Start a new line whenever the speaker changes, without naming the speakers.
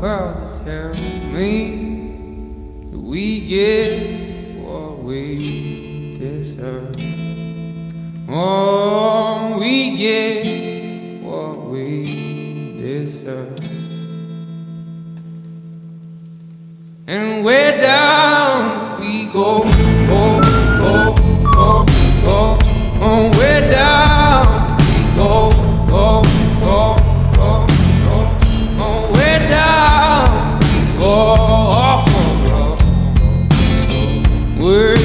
Father, tell me that we get what we deserve. Oh, we get what we deserve. And down. We're